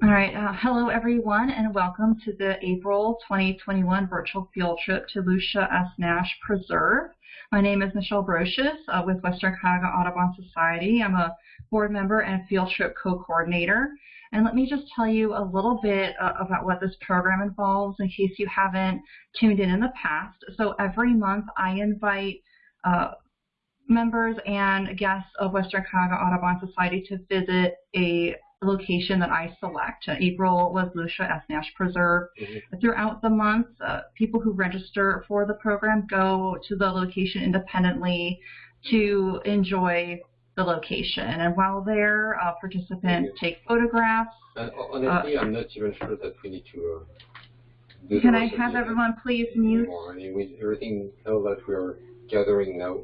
All right, uh, hello everyone and welcome to the April 2021 virtual field trip to Lucia S. Nash Preserve. My name is Michelle Brocious uh, with Western Cuyahoga Audubon Society. I'm a board member and field trip co-coordinator. And let me just tell you a little bit uh, about what this program involves in case you haven't tuned in in the past. So every month I invite uh, members and guests of Western Cuyahoga Audubon Society to visit a location that I select. Uh, April was Lucia S. Nash Preserve. Mm-hmm. Throughout the month, uh, people who register for the program go to the location independently to enjoy the location. And while there, uh, participants take photographs. honestly, I'm not even sure that we need to. Uh, can I have everyone please mute? I mean, with everything that we are gathering now,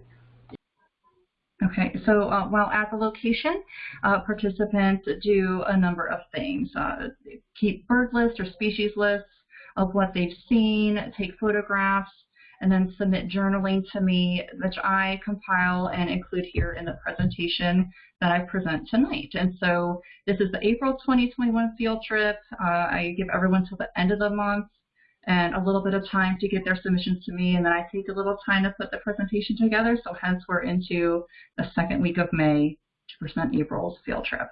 Okay, so uh, while at the location, uh, participants do a number of things. Uh, keep bird lists or species lists of what they've seen, take photographs, and then submit journaling to me, which I compile and include here in the presentation that I present tonight. And so this is the April 2021 field trip. Uh, I give everyone till the end of the month and a little bit of time to get their submissions to me, and then I take a little time to put the presentation together, so hence we're into the second week of May to present April's field trip.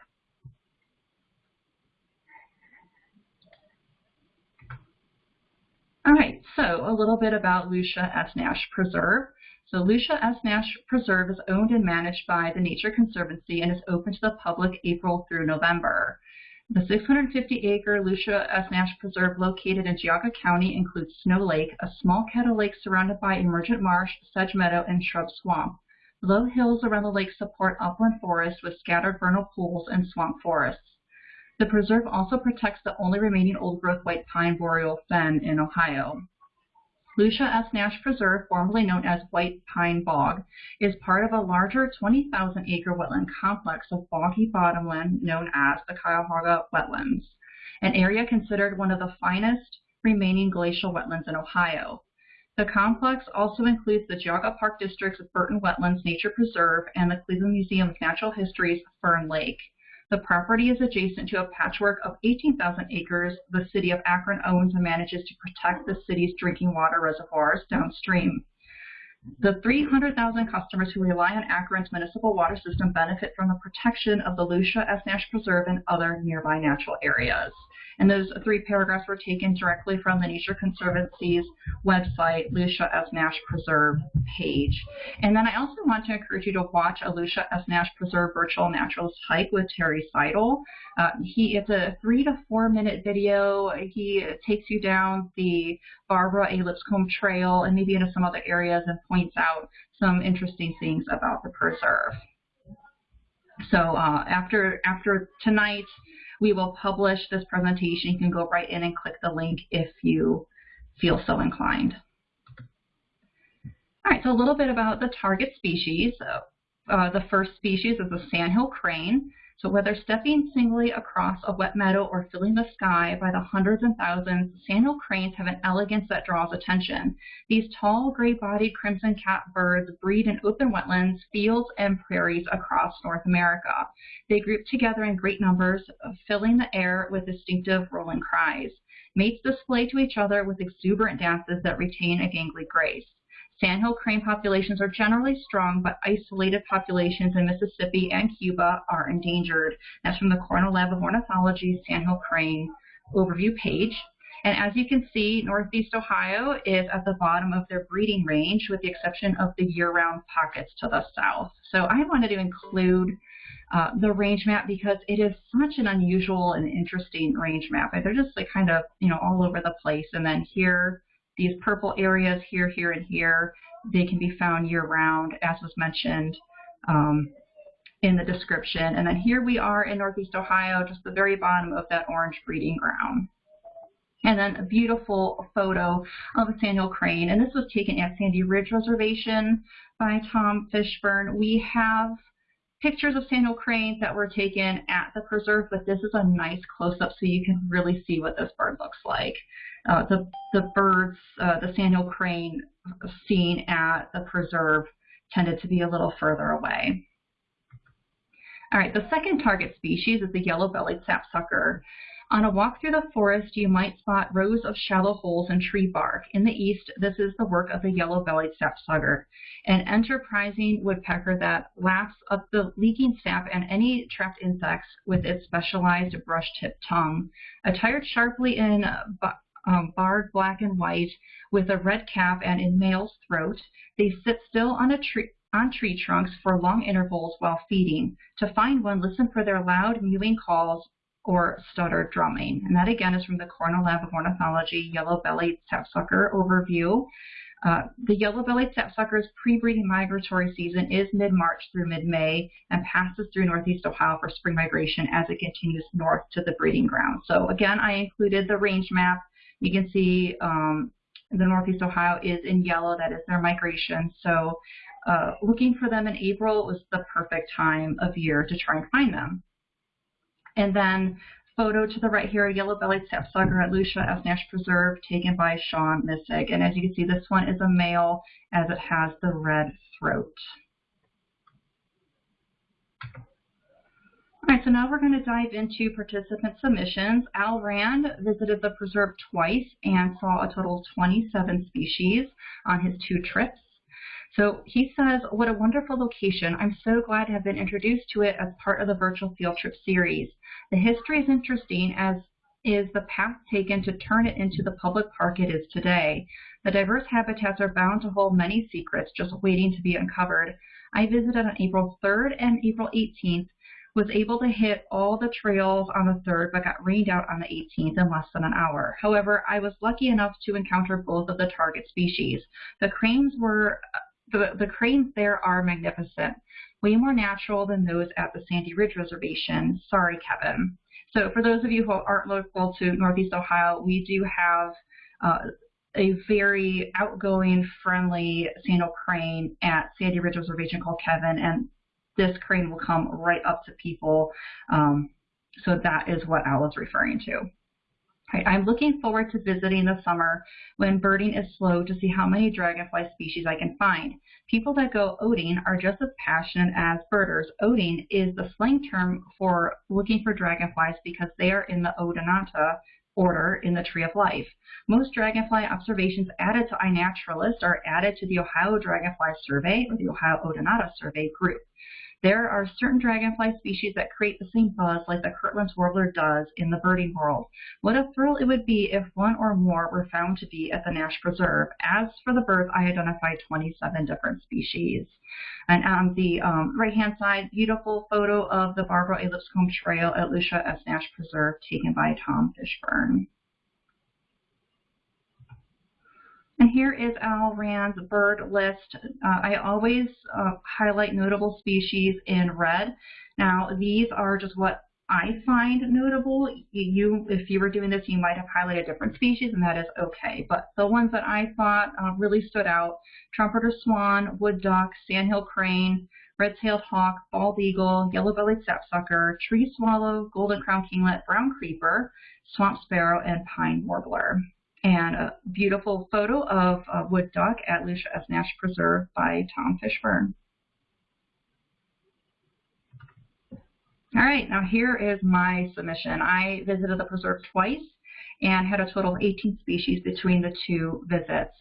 All right, so a little bit about Lucia S. Nash Preserve. So Lucia S. Nash Preserve is owned and managed by the Nature Conservancy and is open to the public April through November. The 650-acre Lucia S. Nash Preserve located in Geauga County includes Snow Lake, a small kettle lake surrounded by emergent marsh, sedge meadow, and shrub swamp. Low hills around the lake support upland forest with scattered vernal pools and swamp forests. The preserve also protects the only remaining old-growth white pine boreal fen in Ohio. Lucia S. Nash Preserve, formerly known as White Pine Bog, is part of a larger 20,000-acre wetland complex of boggy bottomland known as the Cuyahoga Wetlands, an area considered one of the finest remaining glacial wetlands in Ohio. The complex also includes the Geauga Park District's Burton Wetlands Nature Preserve and the Cleveland Museum of Natural History's Fern Lake. The property is adjacent to a patchwork of 18,000 acres the city of Akron owns and manages to protect the city's drinking water reservoirs downstream. The 300,000 customers who rely on Akron's municipal water system benefit from the protection of the Lucia S. Nash Preserve and other nearby natural areas. And those three paragraphs were taken directly from the Nature Conservancy's website, Lucia S. Nash Preserve page. And then I also want to encourage you to watch a Lucia S. Nash Preserve virtual naturalist hike with Terry Seidel. Uh, he It's a three to four minute video. He takes you down the Barbara A. Lipscomb Trail and maybe into some other areas and points out some interesting things about the preserve. So uh, after after tonight, we will publish this presentation. You can go right in and click the link if you feel so inclined. All right, so a little bit about the target species. Uh, the first species is the sandhill crane. So whether stepping singly across a wet meadow or filling the sky by the hundreds and thousands, sandhill cranes have an elegance that draws attention. These tall, gray-bodied crimson cap birds breed in open wetlands, fields, and prairies across North America. They group together in great numbers, filling the air with distinctive rolling cries. Mates display to each other with exuberant dances that retain a gangly grace. Sandhill crane populations are generally strong, but isolated populations in Mississippi and Cuba are endangered. That's from the Cornell Lab of Ornithology's Sandhill crane overview page. And as you can see, Northeast Ohio is at the bottom of their breeding range with the exception of the year-round pockets to the south. So I wanted to include uh, the range map because it is such an unusual and interesting range map. They're just like kind of, you know, all over the place. And then here these purple areas here, here, and here, they can be found year-round, as was mentioned um, in the description. And then here we are in Northeast Ohio, just the very bottom of that orange breeding ground. And then a beautiful photo of a sandhill crane. And this was taken at Sandy Ridge Reservation by Tom Fishburne. We have pictures of sandhill cranes that were taken at the preserve, but this is a nice close-up so you can really see what this bird looks like. Uh, the, the birds, uh, the sandhill crane seen at the preserve tended to be a little further away. All right, the second target species is the yellow-bellied sapsucker. On a walk through the forest, you might spot rows of shallow holes in tree bark. In the east, this is the work of the yellow-bellied sapsucker, an enterprising woodpecker that laps up the leaking sap and any trapped insects with its specialized brush-tipped tongue. Attired sharply in um, barred black and white with a red cap and in male's throat, they sit still on a tree on tree trunks for long intervals while feeding. To find one, listen for their loud mewing calls or stutter drumming. And that again is from the Cornell Lab of Ornithology Yellow-Bellied Sapsucker overview. Uh, the yellow-bellied sapsucker's pre-breeding migratory season is mid-March through mid-May and passes through northeast Ohio for spring migration as it continues north to the breeding ground. So again, I included the range map. You can see um, the northeast Ohio is in yellow, that is their migration. So uh, looking for them in April was the perfect time of year to try and find them. And then photo to the right here, yellow-bellied sapsucker at Lucia S. Nash Preserve, taken by Sean Missig. And as you can see, this one is a male as it has the red throat. All right, so now we're going to dive into participant submissions. Al Rand visited the preserve twice and saw a total of 27 species on his two trips. So he says, what a wonderful location. I'm so glad to have been introduced to it as part of the virtual field trip series. The history is interesting as is the path taken to turn it into the public park it is today. The diverse habitats are bound to hold many secrets just waiting to be uncovered. I visited on April 3rd and April 18th, was able to hit all the trails on the 3rd, but got rained out on the 18th in less than an hour. However, I was lucky enough to encounter both of the target species. The cranes were the, the cranes there are magnificent, way more natural than those at the Sandy Ridge Reservation. Sorry, Kevin. So for those of you who aren't local to Northeast Ohio, we do have uh, a very outgoing, friendly sandhill crane at Sandy Ridge Reservation called Kevin, and this crane will come right up to people. Um, so that is what Al is referring to. I'm looking forward to visiting the summer when birding is slow to see how many dragonfly species I can find. People that go oding are just as passionate as birders. Oding is the slang term for looking for dragonflies because they are in the Odonata order in the Tree of Life. Most dragonfly observations added to iNaturalist are added to the Ohio Dragonfly Survey or the Ohio Odonata Survey group. There are certain dragonfly species that create the same buzz like the Kirtland's warbler does in the birding world. What a thrill it would be if one or more were found to be at the Nash Preserve. As for the birds, I identified 27 different species. And on the um, right-hand side, beautiful photo of the Barbara A. Lipscomb Trail at Lucia S. Nash Preserve taken by Tom Fishburne. And here is Al Rand's bird list. Uh, I always uh, highlight notable species in red. Now, these are just what I find notable. You, if you were doing this, you might have highlighted different species, and that is okay. But the ones that I thought uh, really stood out, trumpeter swan, wood duck, sandhill crane, red-tailed hawk, bald eagle, yellow-bellied sapsucker, tree swallow, golden crown kinglet, brown creeper, swamp sparrow, and pine warbler and a beautiful photo of a wood duck at Lucia S. Nash Preserve by Tom Fishburne. All right, now here is my submission. I visited the preserve twice and had a total of 18 species between the two visits.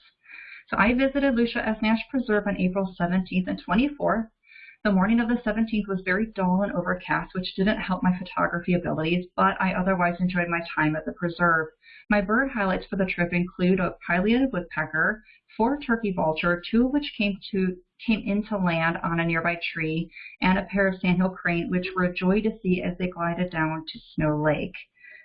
So I visited Lucia S. Nash Preserve on April 17th and 24th. The morning of the 17th was very dull and overcast, which didn't help my photography abilities, but I otherwise enjoyed my time at the preserve. My bird highlights for the trip include a pileated woodpecker, four turkey vulture, two of which came to came into land on a nearby tree, and a pair of sandhill crane, which were a joy to see as they glided down to Snow Lake.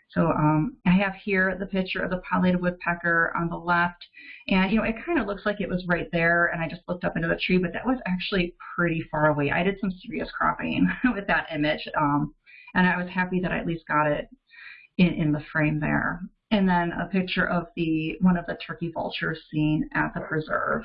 So um, I have here the picture of the pileated woodpecker on the left. And, you know, it kind of looks like it was right there. And I just looked up into the tree, but that was actually pretty far away. I did some serious cropping with that image. Um, and I was happy that I at least got it in, in the frame there. And then a picture of the one of the turkey vultures seen at the preserve.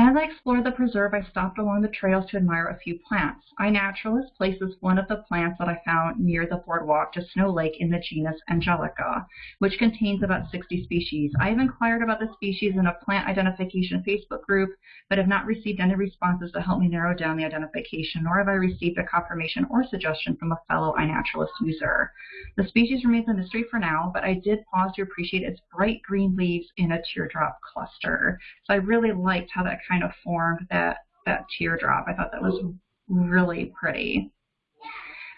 As I explored the preserve, I stopped along the trails to admire a few plants. iNaturalist places one of the plants that I found near the boardwalk to Snow Lake in the genus Angelica, which contains about 60 species. I have inquired about the species in a plant identification Facebook group, but have not received any responses to help me narrow down the identification, nor have I received a confirmation or suggestion from a fellow iNaturalist user. The species remains a mystery for now, but I did pause to appreciate its bright green leaves in a teardrop cluster. So I really liked how that kind of formed that, that teardrop. I thought that was really pretty.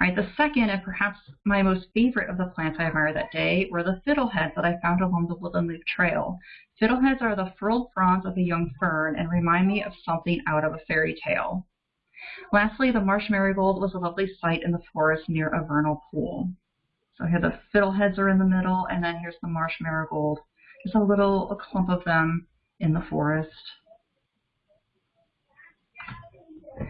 All right, the second and perhaps my most favorite of the plants I admired that day were the fiddleheads that I found along the Woodland Loop Trail. Fiddleheads are the furled fronds of a young fern and remind me of something out of a fairy tale. Lastly, the marsh marigold was a lovely sight in the forest near a vernal pool. So here the fiddleheads are in the middle, and then here's the marsh marigold. Just a little a clump of them in the forest. All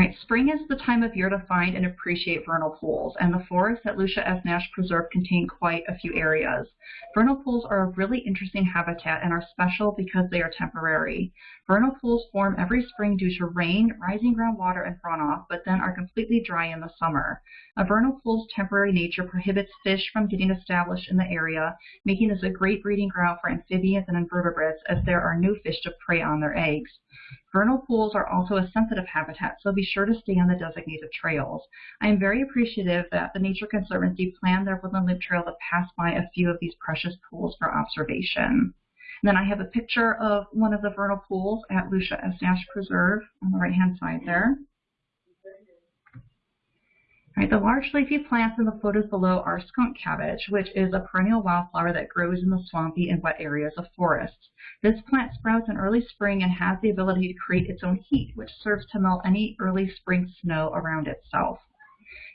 right, spring is the time of year to find and appreciate vernal pools, and the forests at Lucia S. Nash Preserve contain quite a few areas. Vernal pools are a really interesting habitat and are special because they are temporary. Vernal pools form every spring due to rain, rising groundwater, and runoff, but then are completely dry in the summer. A vernal pool's temporary nature prohibits fish from getting established in the area, making this a great breeding ground for amphibians and invertebrates as there are no fish to prey on their eggs. Vernal pools are also a sensitive habitat, so be sure to stay on the designated trails. I am very appreciative that the Nature Conservancy planned their Woodland Loop Trail to pass by a few of these precious pools for observation. And then I have a picture of one of the vernal pools at Lucia S. Nash Preserve on the right-hand side there. Right, the large leafy plants in the photos below are skunk cabbage, which is a perennial wildflower that grows in the swampy and wet areas of forests. This plant sprouts in early spring and has the ability to create its own heat, which serves to melt any early spring snow around itself.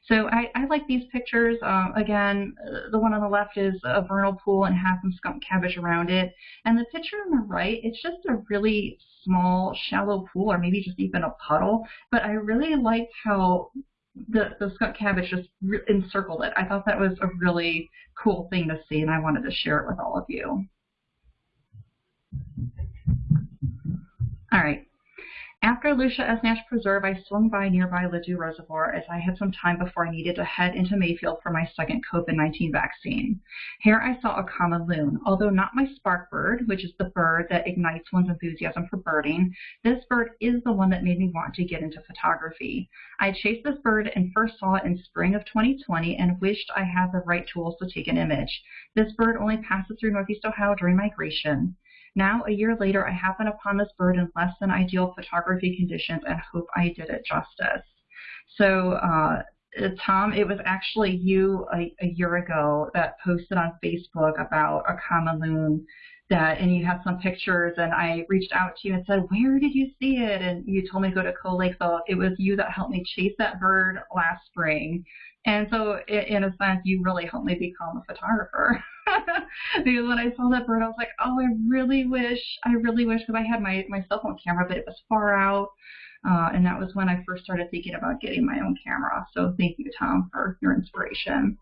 So I, I like these pictures. Um, again, the one on the left is a vernal pool and has some skunk cabbage around it. And the picture on the right, it's just a really small, shallow pool, or maybe just even a puddle. But I really liked how the, the skunk cabbage just encircled it. I thought that was a really cool thing to see, and I wanted to share it with all of you. All right. After Lucia S. Nash Preserve, I swung by nearby Ladue Reservoir as I had some time before I needed to head into Mayfield for my second COVID-19 vaccine. Here I saw a common loon. Although not my spark bird, which is the bird that ignites one's enthusiasm for birding, this bird is the one that made me want to get into photography. I chased this bird and first saw it in spring of 2020 and wished I had the right tools to take an image. This bird only passes through Northeast Ohio during migration. Now, a year later, I happen upon this bird in less than ideal photography conditions and hope I did it justice. So, uh, Tom, it was actually you a, a, year ago that posted on Facebook about a common loon that, and you had some pictures, and I reached out to you and said, where did you see it? And you told me to go to Cold Lake, so it was you that helped me chase that bird last spring. And so, in a sense, you really helped me become a photographer. because when I saw that bird, I was like, oh, I really wish, I really wish, because I had my, my cell phone camera, but it was far out. Uh, and that was when I first started thinking about getting my own camera. So thank you, Tom, for your inspiration.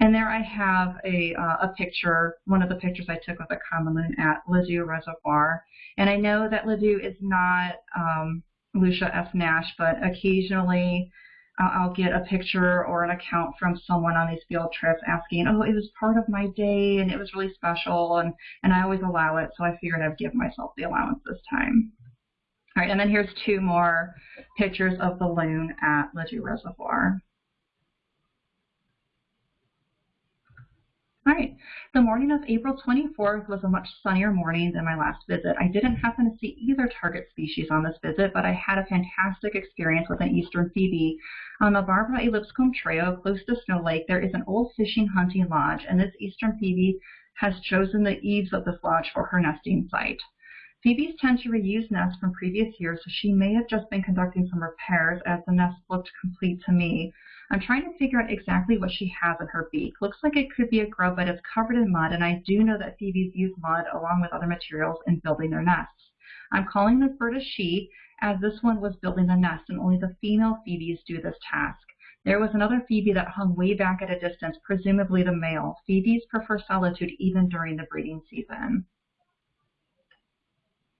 And there I have a, uh, a picture, one of the pictures I took of the common loon at Ladue Reservoir. And I know that Ladue is not um, Lucia S. Nash, but occasionally Uh, I'll get a picture or an account from someone on these field trips asking, oh, it was part of my day and it was really special, and, and I always allow it, so I figured I'd give myself the allowance this time. All right, and then here's two more pictures of the loon at Ladue Reservoir. All right, the morning of April 24th was a much sunnier morning than my last visit. I didn't happen to see either target species on this visit, but I had a fantastic experience with an eastern phoebe. On the Barbara A. Lipscomb Trail, close to Snow Lake, there is an old fishing hunting lodge, and this eastern phoebe has chosen the eaves of this lodge for her nesting site. Phoebes tend to reuse nests from previous years, so she may have just been conducting some repairs as the nest looked complete to me. I'm trying to figure out exactly what she has in her beak. Looks like it could be a grub, but it's covered in mud, and I do know that phoebes use mud along with other materials in building their nests. I'm calling this bird a she, as this one was building the nest, and only the female phoebes do this task. There was another phoebe that hung way back at a distance, presumably the male. Phoebes prefer solitude even during the breeding season.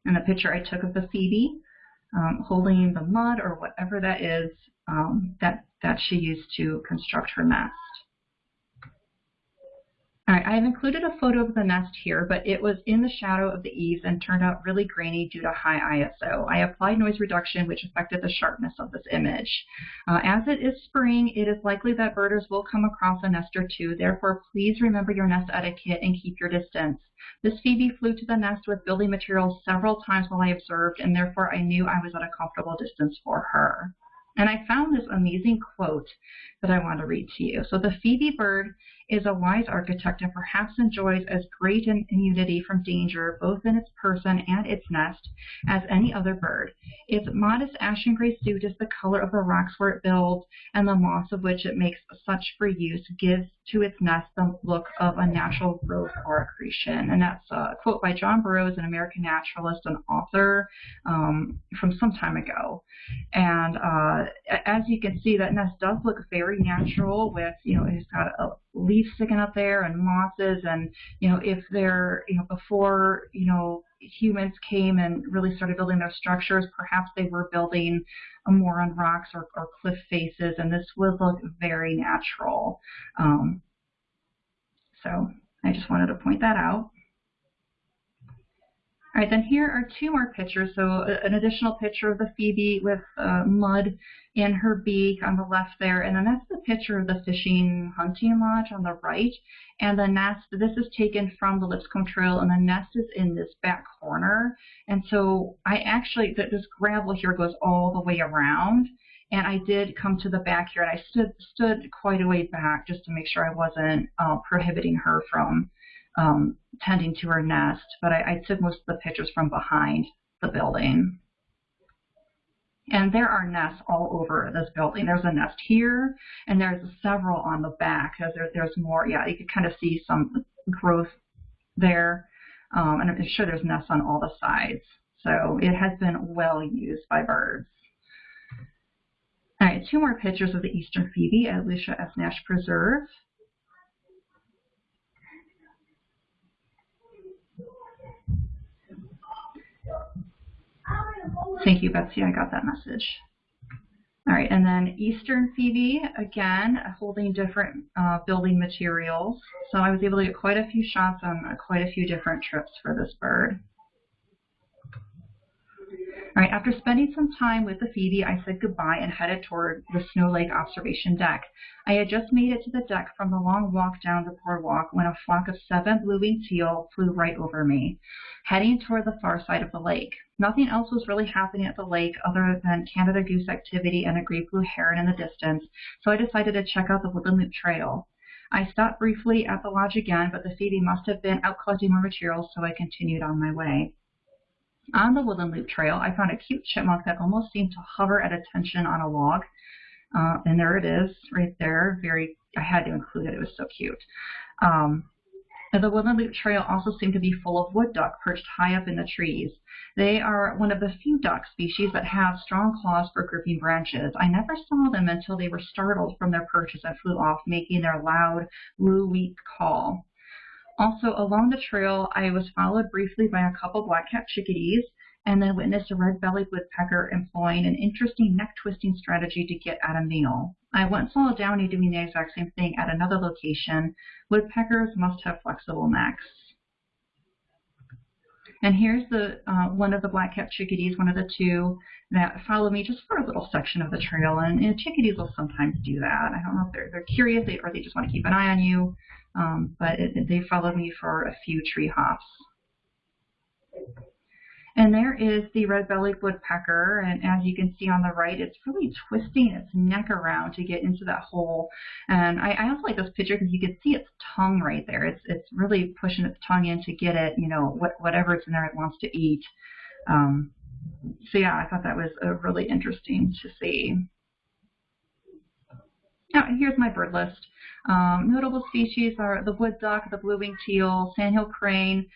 And the picture I took of the phoebe um, holding the mud or whatever that is um, that, that she used to construct her nest. All right, I have included a photo of the nest here, but it was in the shadow of the eaves and turned out really grainy due to high ISO. I applied noise reduction, which affected the sharpness of this image. Uh, as it is spring, it is likely that birders will come across a nest or two. Therefore, please remember your nest etiquette and keep your distance. This Phoebe flew to the nest with building materials several times while I observed, and therefore I knew I was at a comfortable distance for her. And I found this amazing quote that I want to read to you. So the Phoebe bird is a wise architect and perhaps enjoys as great an immunity from danger, both in its person and its nest, as any other bird. Its modest ashen gray suit is the color of the rocks where it builds, and the moss of which it makes such free use gives to its nest the look of a natural growth or accretion. And that's a quote by John Burroughs, an American naturalist and author um, from some time ago. And uh, as you can see, that nest does look very natural with, you know, it's got a leaf sticking up there and mosses and, you know, if they're, you know, before, you know, humans came and really started building their structures, perhaps they were building more on rocks or, or cliff faces, and this would look very natural. Um, so I just wanted to point that out. All right, then here are two more pictures. So an additional picture of the Phoebe with uh, mud in her beak on the left there, and then that's the picture of the fishing hunting lodge on the right. And the nest, this is taken from the Lipscomb Trail, and the nest is in this back corner. And so I actually, this gravel here goes all the way around. And I did come to the back here, and I stood stood quite a way back just to make sure I wasn't uh, prohibiting her from um, tending to her nest, but I, I took most of the pictures from behind the building. And there are nests all over this building. There's a nest here, and there's several on the back. There, there's more, yeah, you can kind of see some growth there. Um, and I'm sure there's nests on all the sides. So it has been well used by birds. All right, two more pictures of the eastern phoebe at Lucia S. Nash Preserve. Thank you, Betsy. I got that message. All right, and then Eastern Phoebe, again, holding different uh, building materials. So I was able to get quite a few shots on uh, quite a few different trips for this bird. All right, after spending some time with the Phoebe, I said goodbye and headed toward the Snow Lake observation deck. I had just made it to the deck from the long walk down the boardwalk when a flock of seven blue-winged teal flew right over me, heading toward the far side of the lake. Nothing else was really happening at the lake other than Canada goose activity and a great blue heron in the distance, so I decided to check out the Woodland Loop Trail. I stopped briefly at the lodge again, but the Phoebe must have been out collecting more materials, so I continued on my way. On the Woodland Loop Trail, I found a cute chipmunk that almost seemed to hover at attention on a log. Uh, and there it is, right there. Very, I had to include it. It was so cute. Um, the Woodland Loop Trail also seemed to be full of wood duck perched high up in the trees. They are one of the few duck species that have strong claws for gripping branches. I never saw them until they were startled from their perches and flew off, making their loud, woo-wee call. Also, along the trail, I was followed briefly by a couple black-capped chickadees and then witnessed a red-bellied woodpecker employing an interesting neck-twisting strategy to get at a meal. I once saw a downy doing the exact same thing at another location. Woodpeckers must have flexible necks. And here's the uh, one of the black-capped chickadees, one of the two that follow me just for a little section of the trail. And, and chickadees will sometimes do that. I don't know if they're, they're curious or they just want to keep an eye on you. Um, but it, they followed me for a few tree hops. And there is the red-bellied woodpecker, and as you can see on the right, it's really twisting its neck around to get into that hole. And I, I also like this picture because you can see its tongue right there. It's it's really pushing its tongue in to get it, you know, what, whatever's in there it wants to eat. Um, so yeah, I thought that was uh, really interesting to see. Now, here's my bird list. Um, notable species are the wood duck, the blue-winged teal, sandhill crane,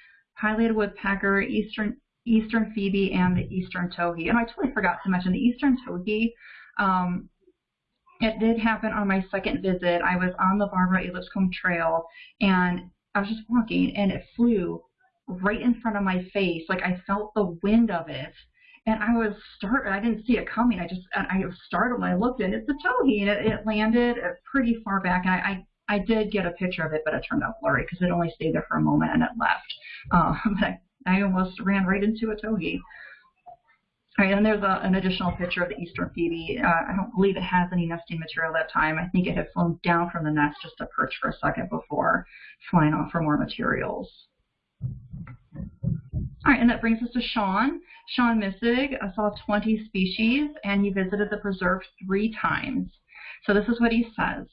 pileated woodpecker, eastern eastern phoebe, and the eastern towhee. And I totally forgot to mention the eastern towhee. Um, it did happen on my second visit. I was on the Barbara A. Trail, and I was just walking, and it flew right in front of my face. Like I felt the wind of it. And I was startled. I didn't see it coming. I just, I was startled. I looked and it's a towhee and it, it landed pretty far back. And I, I, I did get a picture of it, but it turned out blurry because it only stayed there for a moment and it left. Um, but I almost ran right into a towhee. All right, and there's a, an additional picture of the eastern phoebe. Uh, I don't believe it has any nesting material that time. I think it had flown down from the nest just to perch for a second before flying off for more materials. All right, and that brings us to Sean. Sean Missig saw 20 species, and he visited the preserve three times. So this is what he says.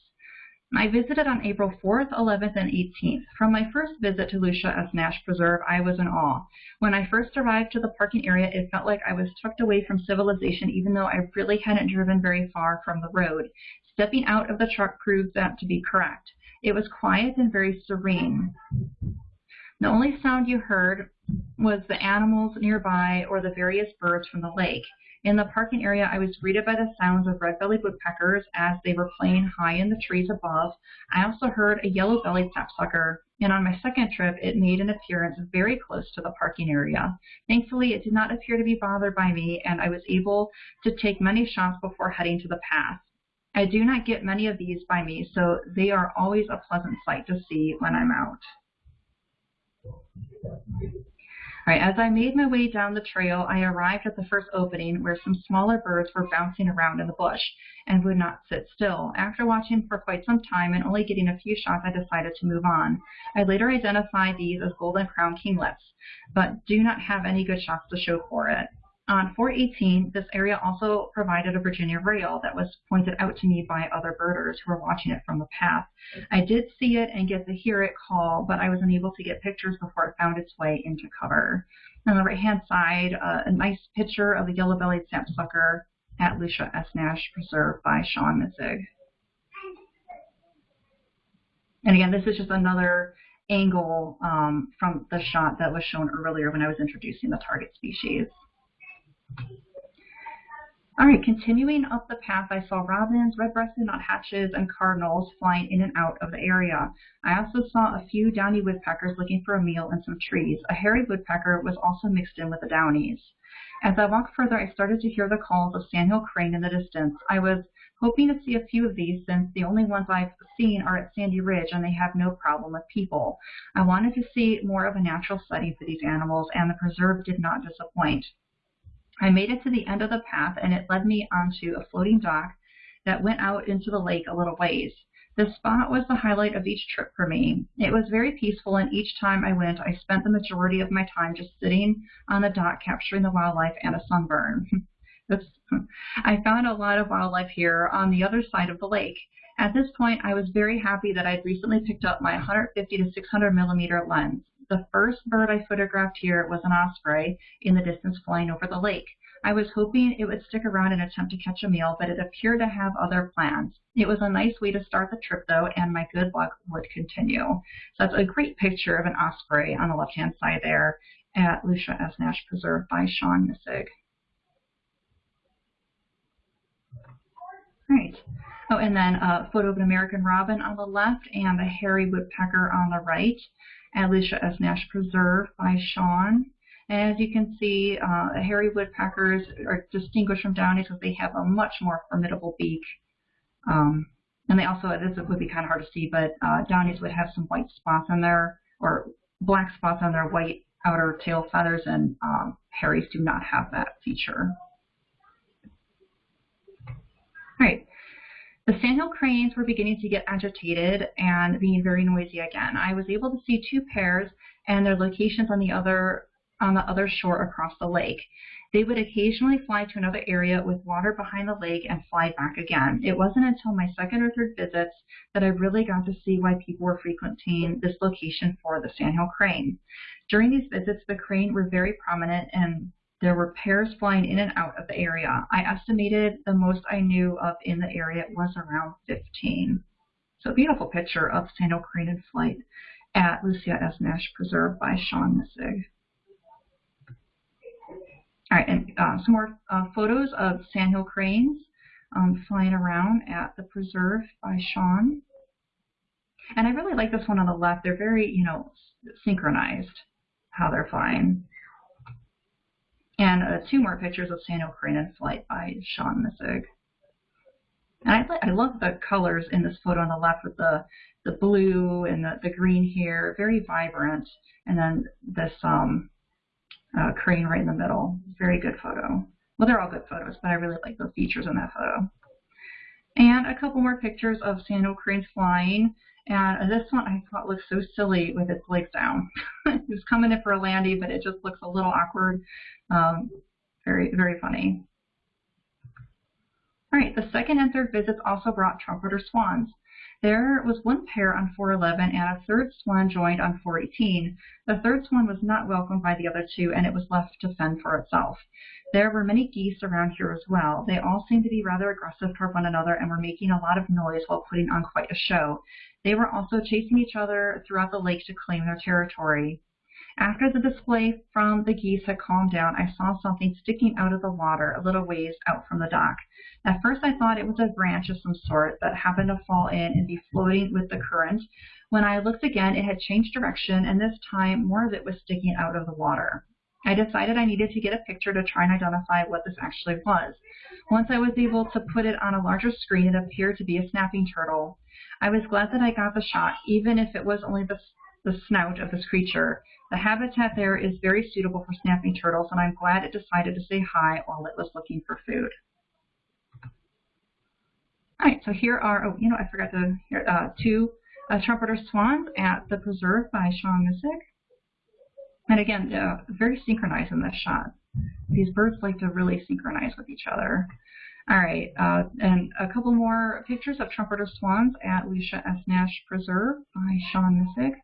I visited on April 4th, 11th, and 18th. From my first visit to Lucia S. Nash Preserve, I was in awe. When I first arrived to the parking area, it felt like I was tucked away from civilization, even though I really hadn't driven very far from the road. Stepping out of the truck proved that to be correct. It was quiet and very serene. The only sound you heard was the animals nearby or the various birds from the lake. In the parking area, I was greeted by the sounds of red-bellied woodpeckers as they were playing high in the trees above. I also heard a yellow-bellied sapsucker, and on my second trip, it made an appearance very close to the parking area. Thankfully, it did not appear to be bothered by me, and I was able to take many shots before heading to the path. I do not get many of these by me, so they are always a pleasant sight to see when I'm out. As I made my way down the trail, I arrived at the first opening where some smaller birds were bouncing around in the bush and would not sit still. After watching for quite some time and only getting a few shots, I decided to move on. I later identified these as golden crown kinglets, but do not have any good shots to show for it. On 418, this area also provided a Virginia rail that was pointed out to me by other birders who were watching it from the path. I did see it and get to hear it call, but I was unable to get pictures before it found its way into cover. On the right-hand side, uh, a nice picture of the yellow-bellied sapsucker at Lucia S. Nash Preserve by Sean Missig. And again, this is just another angle um, from the shot that was shown earlier when I was introducing the target species. All right, continuing up the path, I saw robins, red-breasted nuthatches, and cardinals flying in and out of the area. I also saw a few downy woodpeckers looking for a meal in some trees. A hairy woodpecker was also mixed in with the downies. As I walked further, I started to hear the calls of sandhill crane in the distance. I was hoping to see a few of these since the only ones I've seen are at Sandy Ridge and they have no problem with people. I wanted to see more of a natural setting for these animals and the preserve did not disappoint. I made it to the end of the path and it led me onto a floating dock that went out into the lake a little ways. This spot was the highlight of each trip for me. It was very peaceful and each time I went I spent the majority of my time just sitting on the dock capturing the wildlife and a sunburn. I found a lot of wildlife here on the other side of the lake. At this point, I was very happy that I'd recently picked up my 150 to 600 millimeter lens. The first bird I photographed here was an osprey in the distance flying over the lake. I was hoping it would stick around and attempt to catch a meal, but it appeared to have other plans. It was a nice way to start the trip, though, and my good luck would continue. So that's a great picture of an osprey on the left-hand side there at Lucia S. Nash Preserve by Sean Missig. Right. Oh, and then a photo of an American robin on the left and a hairy woodpecker on the right. Lucia S. Nash Preserve by Sean. And as you can see, uh, hairy woodpeckers are distinguished from downies because they have a much more formidable beak. Um, and they also, this would be kind of hard to see, but uh, downies would have some white spots on their, or black spots on their white outer tail feathers, and um, hairies do not have that feature. All right. The sandhill cranes were beginning to get agitated and being very noisy again. I was able to see two pairs and their locations on the other on the other shore across the lake. They would occasionally fly to another area with water behind the lake and fly back again. It wasn't until my second or third visits that I really got to see why people were frequenting this location for the sandhill crane. During these visits, the crane were very prominent and there were pairs flying in and out of the area. I estimated the most I knew of in the area was around 15. So beautiful picture of sandhill crane in flight at Lucia S. Nash Preserve by Sean Missig. All right, and uh, some more uh, photos of sandhill cranes um, flying around at the preserve by Sean. And I really like this one on the left. They're very, you know, synchronized. how they're flying. And uh, two more pictures of Crane in flight by Sean Missig. And I, I love the colors in this photo on the left with the, the blue and the, the green here, very vibrant. And then this um, uh, crane right in the middle. Very good photo. Well, they're all good photos, but I really like the features in that photo. And a couple more pictures of sandhill cranes flying. And this one I thought looked so silly with its legs down. it was coming in for a landing, but it just looks a little awkward. Um, very, very funny. All right, the second and third visits also brought trumpeter swans. There was one pair on 411 and a third swan joined on 418. The third swan was not welcomed by the other two and it was left to fend for itself. There were many geese around here as well. They all seemed to be rather aggressive toward one another and were making a lot of noise while putting on quite a show. They were also chasing each other throughout the lake to claim their territory. After the display from the geese had calmed down, I saw something sticking out of the water a little ways out from the dock. At first I thought it was a branch of some sort that happened to fall in and be floating with the current. When I looked again, it had changed direction, and this time more of it was sticking out of the water. I decided I needed to get a picture to try and identify what this actually was. Once I was able to put it on a larger screen, it appeared to be a snapping turtle. I was glad that I got the shot, even if it was only the, the snout of this creature. The habitat there is very suitable for snapping turtles, and I'm glad it decided to say hi while it was looking for food. All right, so here are, oh, you know, I forgot to, here, uh, two uh, trumpeter swans at the preserve by Sean Missig. And again, uh, very synchronized in this shot. These birds like to really synchronize with each other. All right, uh, and a couple more pictures of trumpeter swans at Lucia S. Nash Preserve by Sean Missig.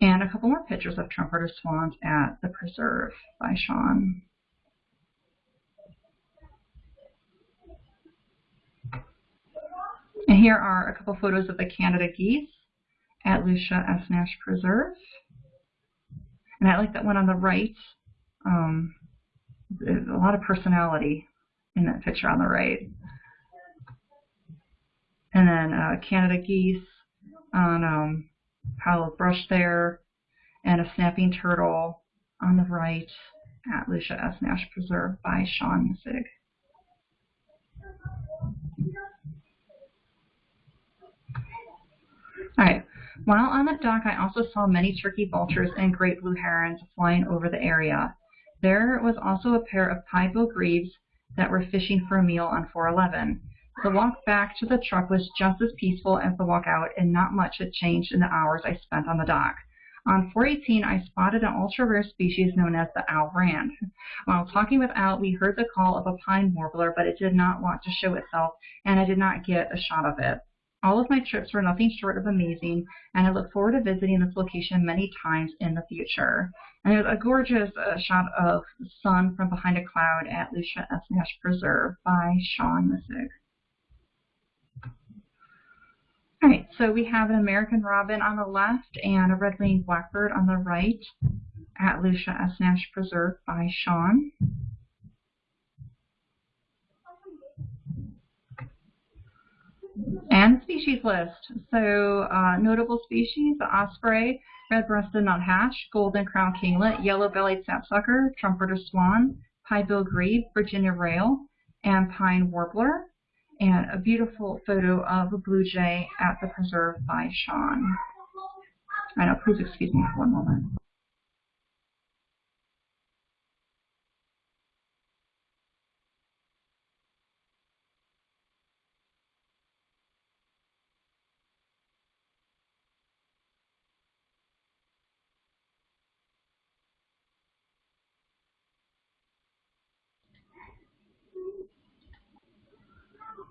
And a couple more pictures of trumpeter swans at the preserve by Sean. And here are a couple photos of the Canada geese at Lucia S. Nash Preserve. And I like that one on the right. Um, a lot of personality in that picture on the right. And then uh, Canada geese on um, pile of brush there, and a snapping turtle on the right at Lucia S. Nash Preserve by Sean Missig. All right. While on the dock, I also saw many turkey vultures and great blue herons flying over the area. There was also a pair of pied-billed grebes that were fishing for a meal on 411. The walk back to the truck was just as peaceful as the walk out, and not much had changed in the hours I spent on the dock. On 418, I spotted an ultra-rare species known as the Al Rand. While talking with Al, we heard the call of a pine warbler, but it did not want to show itself, and I did not get a shot of it. All of my trips were nothing short of amazing, and I look forward to visiting this location many times in the future. And there's a gorgeous uh, shot of the sun from behind a cloud at Lucia S. Nash Preserve by Sean Missig. All right, so we have an American robin on the left and a red-winged blackbird on the right at Lucia S. Nash Preserve by Sean. And species list. So uh, notable species, the osprey, red-breasted nuthatch, golden crown kinglet, yellow-bellied sapsucker, trumpeter swan, pied-billed grebe, Virginia rail, and pine warbler and a beautiful photo of a blue jay at the preserve by Sean. I know, please excuse me for one moment.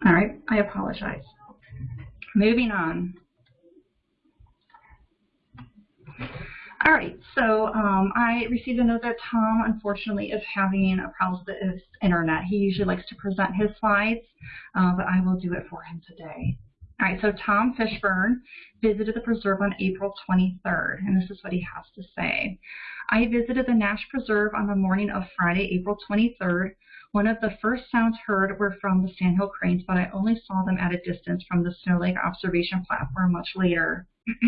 All right, I apologize. Moving on. All right, so um, I received a note that Tom, unfortunately, is having a problem with his internet. He usually likes to present his slides, uh, but I will do it for him today. All right, so Tom Fishburne visited the preserve on April 23rd, and this is what he has to say. I visited the Nash Preserve on the morning of Friday, April 23rd, One of the first sounds heard were from the sandhill cranes, but I only saw them at a distance from the Snow Lake observation platform much later.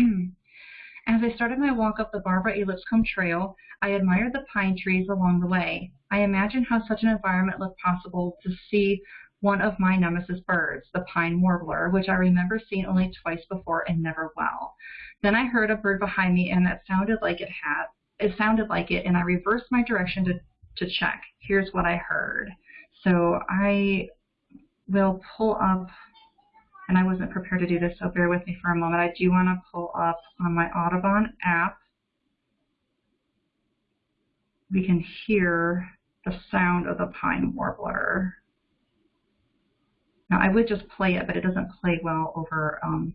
As I started my walk up the Barbara A. Lipscomb Trail, I admired the pine trees along the way. I imagined how such an environment looked possible to see one of my nemesis birds, the pine warbler, which I remember seeing only twice before and never well. Then I heard a bird behind me and that sounded like it had it sounded like it and I reversed my direction to, to check. Here's what I heard. So I will pull up and I wasn't prepared to do this, so bear with me for a moment. I do want to pull up on my Audubon app. We can hear the sound of the pine warbler. Now I would just play it, but it doesn't play well over um,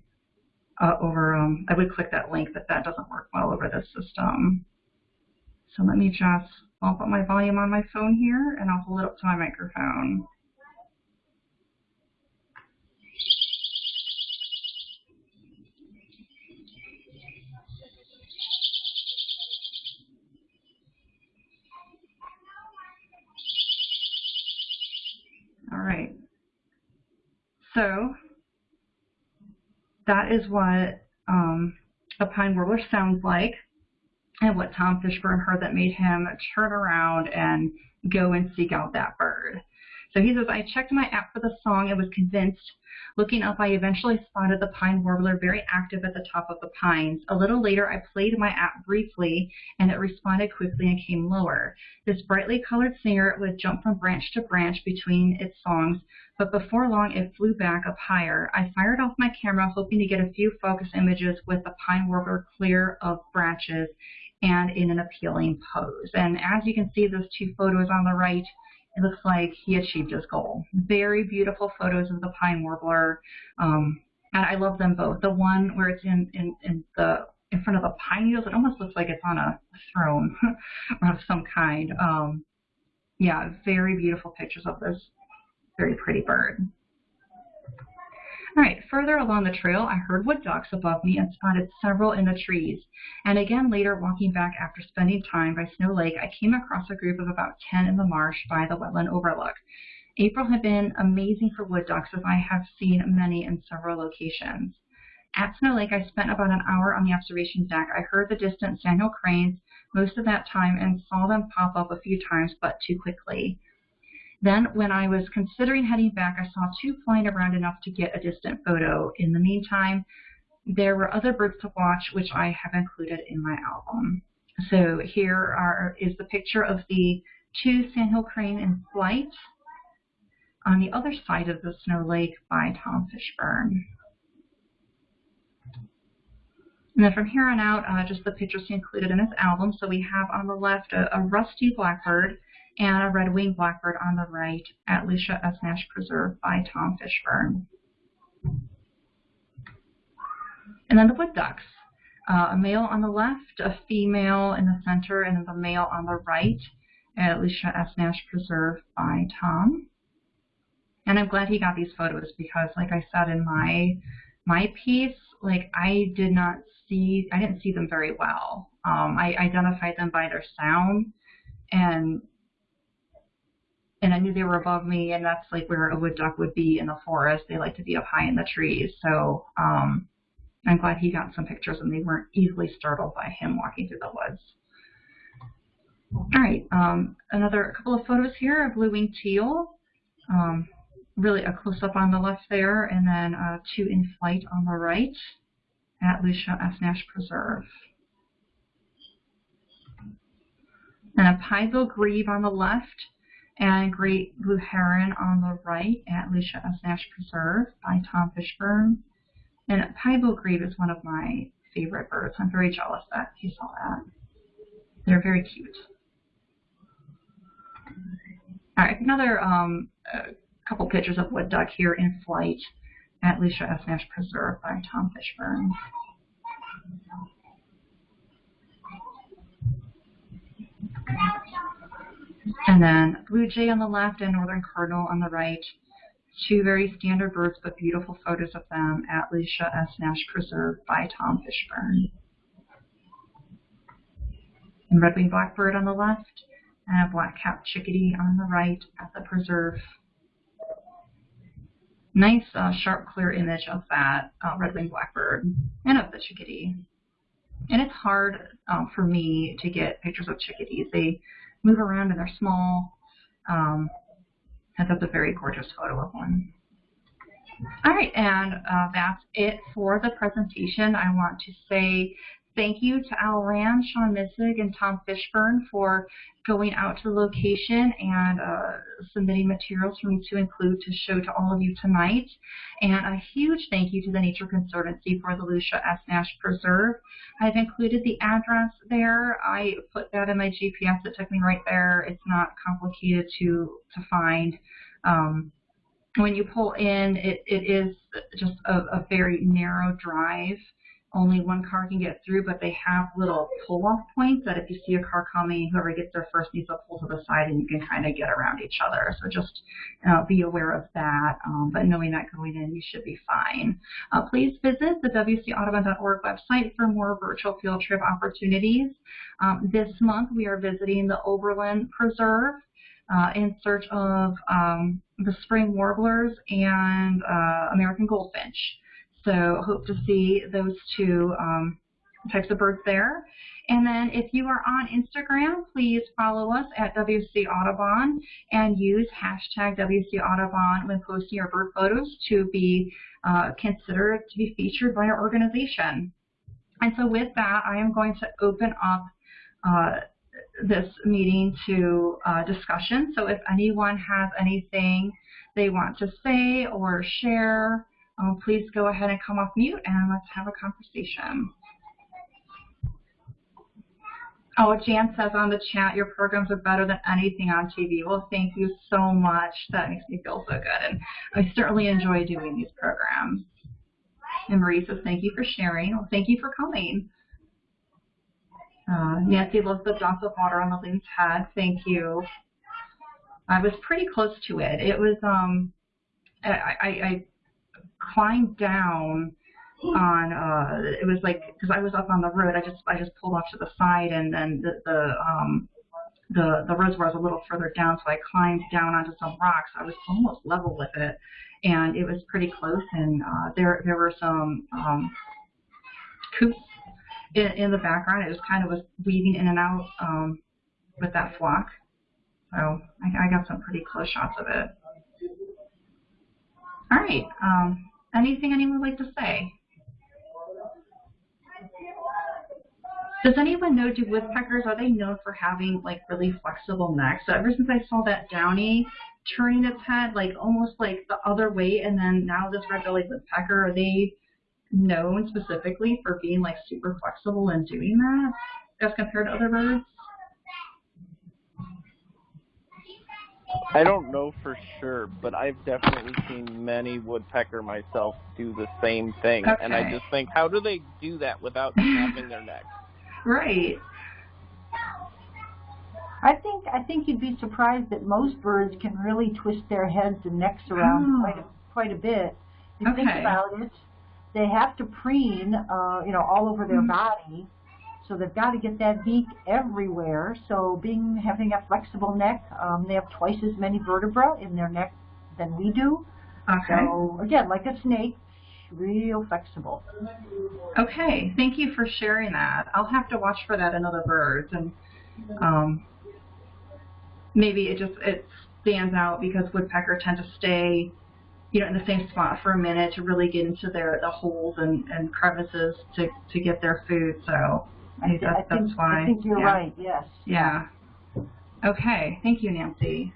uh, over. Um, I would click that link, but that doesn't work well over this system. So let me just bump up my volume on my phone here, and I'll hold it up to my microphone. All right. So that is what um, a pine warbler sounds like and what Tom Fishburne heard that made him turn around and go and seek out that bird. So he says, I checked my app for the song and was convinced. Looking up, I eventually spotted the pine warbler very active at the top of the pines. A little later, I played my app briefly, and it responded quickly and came lower. This brightly colored singer would jump from branch to branch between its songs, but before long, it flew back up higher. I fired off my camera, hoping to get a few focus images with the pine warbler clear of branches and in an appealing pose. And as you can see, those two photos on the right, it looks like he achieved his goal. Very beautiful photos of the pine warbler. Um, and I love them both. The one where it's in, in, in the in front of the pine needles, it almost looks like it's on a throne of some kind. Um, yeah, very beautiful pictures of this very pretty bird. All right, further along the trail, I heard wood ducks above me and spotted several in the trees. And again later, walking back after spending time by Snow Lake, I came across a group of about 10 in the marsh by the wetland overlook. April had been amazing for wood ducks as I have seen many in several locations. At Snow Lake, I spent about an hour on the observation deck. I heard the distant sandhill cranes most of that time and saw them pop up a few times, but too quickly. Then, when I was considering heading back, I saw two flying around enough to get a distant photo. In the meantime, there were other birds to watch, which I have included in my album. So here are, is the picture of the two sandhill crane in flight on the other side of the Snow Lake by Tom Fishburne. And then from here on out, uh, just the pictures included in this album. So we have on the left a, a rusty blackbird and a red-winged blackbird on the right at Lucia S. Nash Preserve by Tom Fishburne. And then the wood ducks. Uh, a male on the left, a female in the center, and the male on the right at Lucia S. Nash Preserve by Tom. And I'm glad he got these photos because, like I said in my my piece, like I did not see, I didn't see them very well. Um, I identified them by their sound, and and I knew they were above me, and that's like where a wood duck would be in the forest. They like to be up high in the trees. So um, I'm glad he got some pictures, and they weren't easily startled by him walking through the woods. All right, um, another couple of photos here, of blue-winged teal. Um, really a close-up on the left there, and then uh, two in flight on the right at Lucia S. Nash Preserve. And a pied-billed grebe on the left, and Great Blue Heron on the right at Lucia S. Nash Preserve by Tom Fishburne. And pied-billed grebe is one of my favorite birds. I'm very jealous that he saw that. They're very cute. All right, another um, couple pictures of wood duck here in flight at Lucia S. Nash Preserve by Tom Fishburne. And then blue jay on the left and northern cardinal on the right. Two very standard birds, but beautiful photos of them at Lucia S. Nash Preserve by Tom Fishburne. And red-winged blackbird on the left, and a black-capped chickadee on the right at the preserve. Nice, uh, sharp, clear image of that uh, red-winged blackbird and of the chickadee. And it's hard um, for me to get pictures of chickadees. They move around and they're small. Um, and that's a very gorgeous photo of one. All right, and uh, that's it for the presentation. I want to say thank you to Al Rand, Sean Missig, and Tom Fishburne for going out to the location and uh, submitting materials for me to include to show to all of you tonight. And a huge thank you to the Nature Conservancy for the Lucia S. Nash Preserve. I've included the address there. I put that in my GPS. It took me right there. It's not complicated to, to find. Um, when you pull in, it, it is just a, a very narrow drive only one car can get through, but they have little pull-off points that if you see a car coming, whoever gets there first needs to pull to the side and you can kind of get around each other. So just uh, be aware of that, um, but knowing that going in, you should be fine. Uh, please visit the wcaudubon.org website for more virtual field trip opportunities. Um, this month, we are visiting the Oberlin Preserve uh, in search of um, the spring warblers and uh, American goldfinch. So hope to see those two um, types of birds there. And then if you are on Instagram, please follow us at WC Audubon and use hashtag WC Audubon when posting your bird photos to be uh, considered to be featured by our organization. And so with that, I am going to open up uh, this meeting to uh, discussion. So if anyone has anything they want to say or share, um, please go ahead and come off mute and let's have a conversation. Oh, Jan says on the chat, your programs are better than anything on TV. Well, thank you so much. That makes me feel so good. And I certainly enjoy doing these programs. And Marie says, thank you for sharing. Well, thank you for coming. Uh, Nancy loves the drop of water on the loon's head. Thank you. I was pretty close to it. It was, um, I, I, I climbed down on uh it was like because I was up on the road I just I just pulled off to the side and then the the um the the reservoir was a little further down so I climbed down onto some rocks. I was almost level with it and it was pretty close and uh there there were some um coots in, in the background. It was kind of was weaving in and out um with that flock so I, I got some pretty close shots of it. All right um Anything anyone would like to say? Does anyone know, do woodpeckers, are they known for having like really flexible necks? So ever since I saw that downy turning its head like almost like the other way and then now this red-bellied woodpecker, are they known specifically for being like super flexible and doing that as compared to other birds? I don't know for sure, but I've definitely seen many woodpecker myself do the same thing. Okay. And I just think, how do they do that without snapping their neck? Right. I think I think you'd be surprised that most birds can really twist their heads and necks around Oh. quite a, quite a bit. If you think about it, they have to preen, uh, you know, all over their Mhm. body, so they've got to get that beak everywhere. So, being having a flexible neck, um, they have twice as many vertebrae in their neck than we do. Okay. So, again, like a snake, real flexible. Okay, thank you for sharing that. I'll have to watch for that in other birds, and um, maybe it just it stands out because woodpecker tend to stay, you know, in the same spot for a minute to really get into their the holes and, and crevices to to get their food. So I think I, that's, think, that's why. I think you're yeah. right. Yes. Yeah. Okay, thank you, Nancy.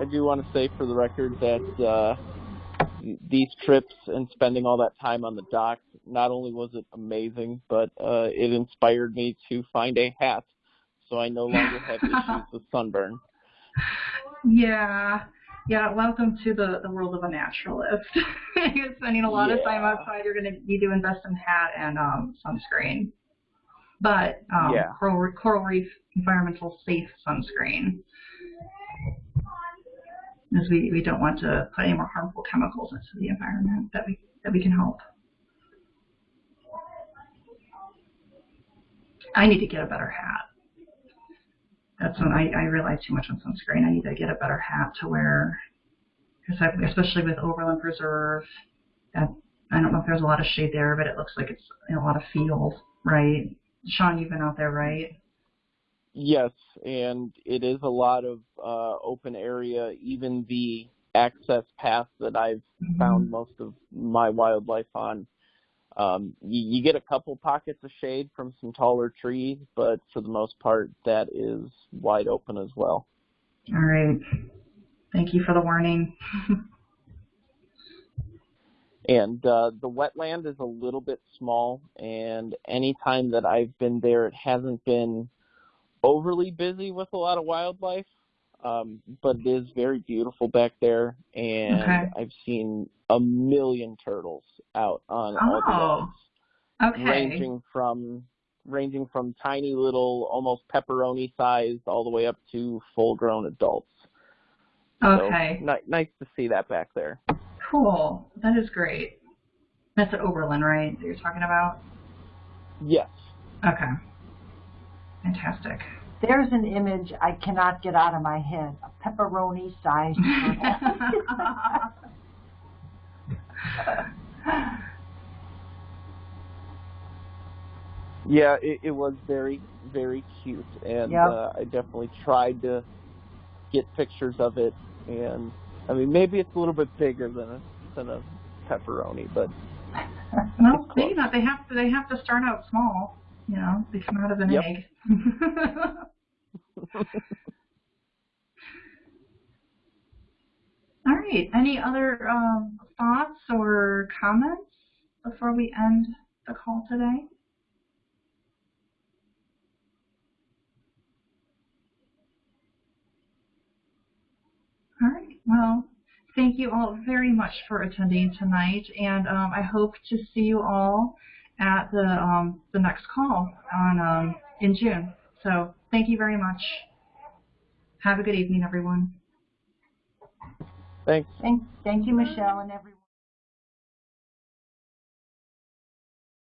I do want to say for the record that uh, these trips and spending all that time on the dock, not only was it amazing, but uh, it inspired me to find a hat so I no longer have issues with sunburn. Yeah. Yeah, welcome to the, the world of a naturalist. you're spending a lot yeah. of time outside. You're going to need to invest in hat and um, sunscreen. But um, yeah. coral, coral reef environmental safe sunscreen. Because we, we don't want to put any more harmful chemicals into the environment that we, that we can help. I need to get a better hat. That's when I, I rely too much on sunscreen. I need to get a better hat to wear, because especially with Oberlin Preserve, that I don't know if there's a lot of shade there, but it looks like it's in a lot of field, right? Sean, you've been out there, right? Yes, and it is a lot of uh, open area. Even the access path that I've Mhm. found most of my wildlife on, um, you, you get a couple pockets of shade from some taller trees, but for the most part, that is wide open as well. All right. Thank you for the warning. And uh, the wetland is a little bit small, and any time that I've been there, it hasn't been overly busy with a lot of wildlife. Um, but it is very beautiful back there, and Okay. I've seen a million turtles out on all the Oh, logs, okay. ranging from ranging from tiny little, almost pepperoni sized, all the way up to full grown adults. Okay. So, ni- nice to see that back there. Cool. That is great. That's at Oberlin, right? That you're talking about? Yes. Okay. Fantastic. There's an image I cannot get out of my head. A pepperoni-sized turtle. Yeah, it, it was very, very cute, and Yep. uh, I definitely tried to get pictures of it. And I mean, maybe it's a little bit bigger than a than a pepperoni, but well, maybe not. They have to. They have to start out small. You know, they come out of an Yep. egg. All right. Any other um, thoughts or comments before we end the call today? All right. Well, thank you all very much for attending tonight, and um, I hope to see you all at the um, the next call on um, in June. So thank you very much. Have a good evening, everyone. thanks. Thank, thank you, Michelle, and everyone.